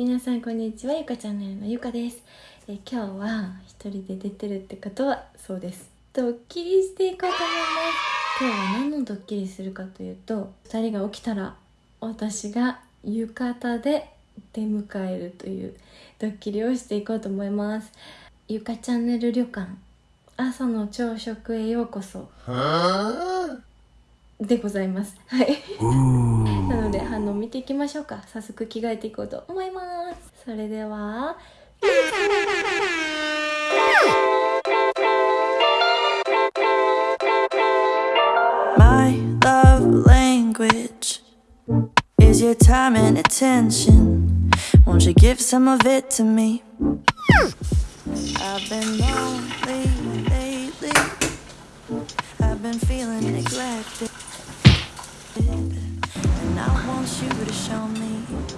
皆さんこんにちはゆかチャンネルのゆかです。え今日は一人で出てるってことはそうです。ドッキリしていこうと思います。今日は何のドッキリするかというと2人が起きたら私が浴衣で出迎えるというドッキリをしていこうと思います。ゆかチャンネル旅館朝の朝食へようこそ。でございますはいなので反応見ていきましょうか早速着替えていこうと思いますそれでは My love language is your time and attention. Won't you give some of it to me? I've been lonely lately. I've been feeling neglected. wish you would've shown me.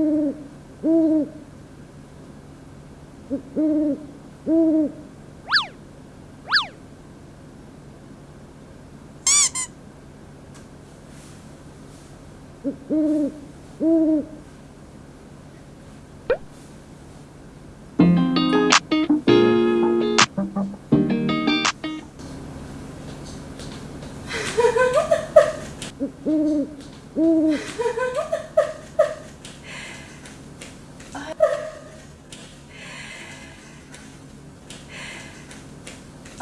お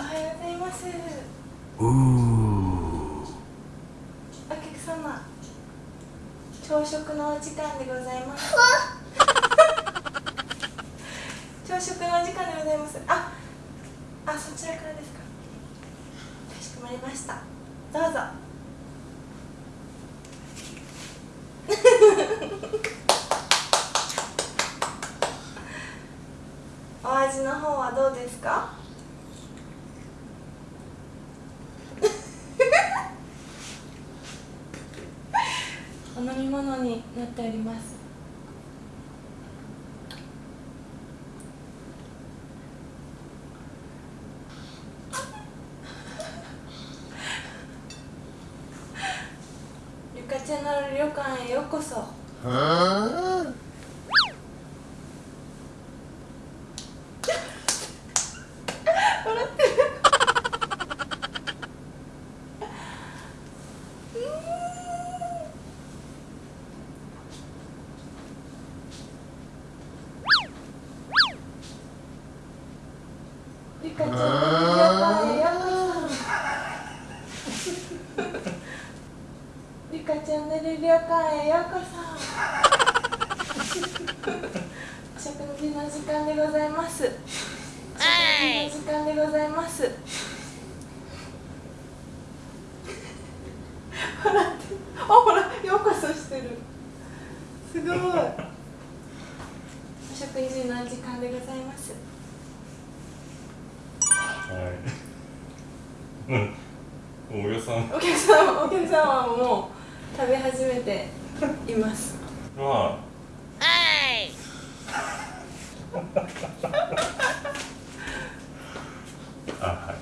はようございますお客様朝食のお時間でございます。朝食のお時間でございます。ああそちらからですか。かしこまりました。どうぞ。お味の方はどうですか？飲み物になっております。ゆかちゃんの旅館へようこそ笑ってるゆかちゃんの旅館へようこそリカチャンネル旅館へようこそ。食事の時間でございます。食事の時間でございます笑ってあほらようこそしてる。すごい。お食事の時間でございます。はい。うん。およさんお客様お客様はもう食べ始めていますは。あ、は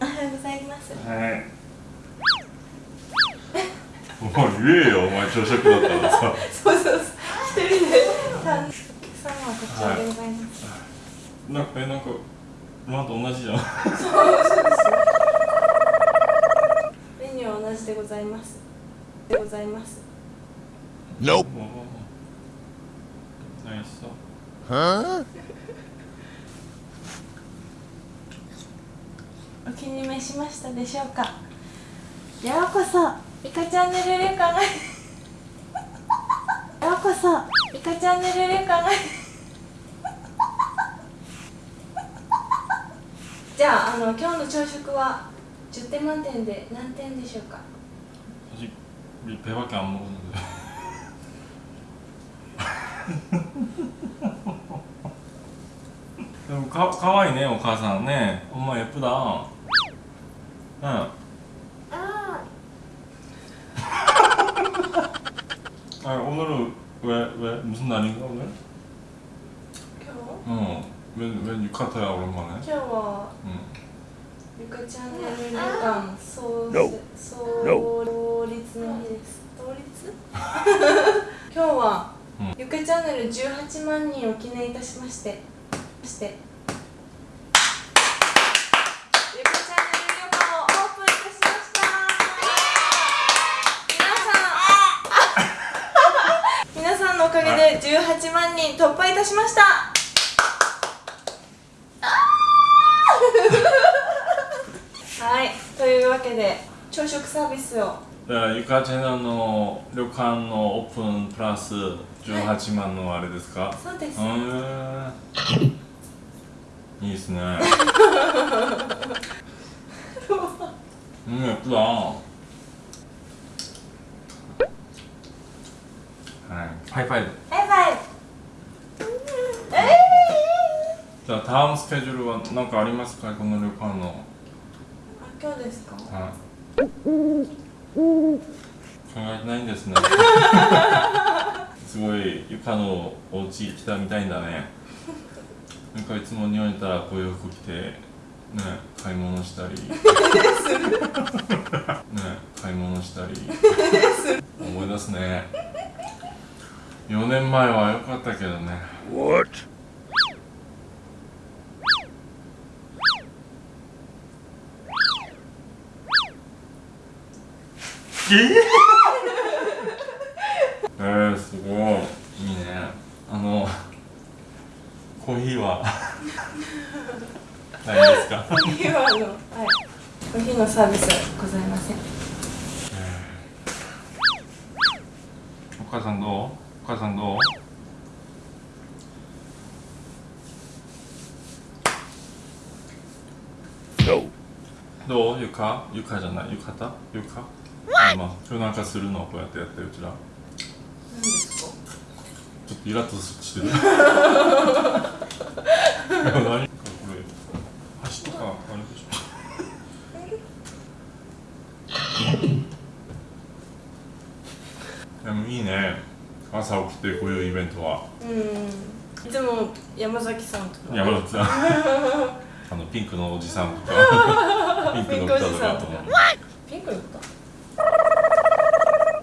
おはようございますい。はい。もう言えよ、お前朝食だったらさ。そうそうそう一人でたお客様はこちらでございます、なんか、え、なんか。まと同じじゃん。メニューは同じでございますでございます Nope. ナイスさ。お気に召しましたでしょうかようこそイカチャンネル旅館へようこそイカチャンネル旅館じゃああの今日の朝食は 10点満点で何点でしょうか 아직 우리 배밖에 안 먹었는데.でもかかわいいねお母さんね엄마 예쁘다 응 아 오늘은 왜, 왜 무슨 날인가 오늘? 今日 어, 웬, 웬 유카타야 오랜만에 今日は 응. ゆかチャンネル旅館創設創立の日です創立今日は、うんゆかチャンネル18万人を記念いたしましてましてゆかチャンネル旅館をオープンいたしました皆さん皆さんのおかげで18万人突破いたしました けで朝食サービスを。ゆかちゃんの旅館のオープンプラス18万のあれですか、はい、そうです、いいですね。うんやった。はい。ハイファイブ。ハイファイブ。じゃあターンスケジュールは何かありますか？この旅館の。今日ですか？はい。考えてないんですね。すごいゆかのお家来たみたいんだね。なんかいつも日本にいたらこういう服着てね買い物したり。ね買い物したり。思い出すね。4年前は良かったけどねえー、すごい。いいね。あのコーヒーは？ないですか？今あのはい。コーヒーのサービスはございません。お母さんどう？お母さんどう？どう？ゆか？ゆかじゃない？ゆかた？ゆか？あまあ今日なんかするのこうやってやってうちら。何ですか？ちょっとイラッとしてる。何？これ箸とかあれでしょ でもいいね。朝起きてこういうイベントは。うん。いつも山崎さんとか。山崎さん。あのピンクのおじさんとか。ピンクの豚とかピンクの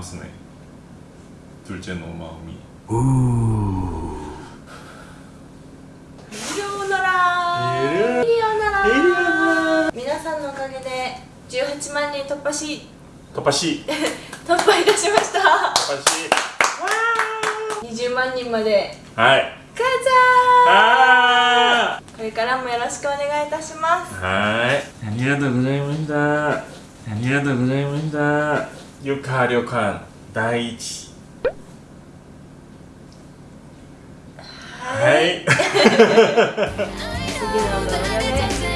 ますね。み。な皆さんのおかげで18万人突破し。突破し。突破いたしました。突破し。20万人まで。はい。かー。ちゃこれからもよろしくお願いいたします。はい。ありがとうございました。ありがとうございました。ゆか旅館第一。はい。次の動画で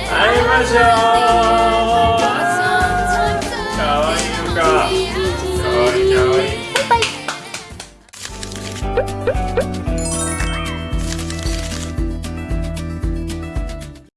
会いましょう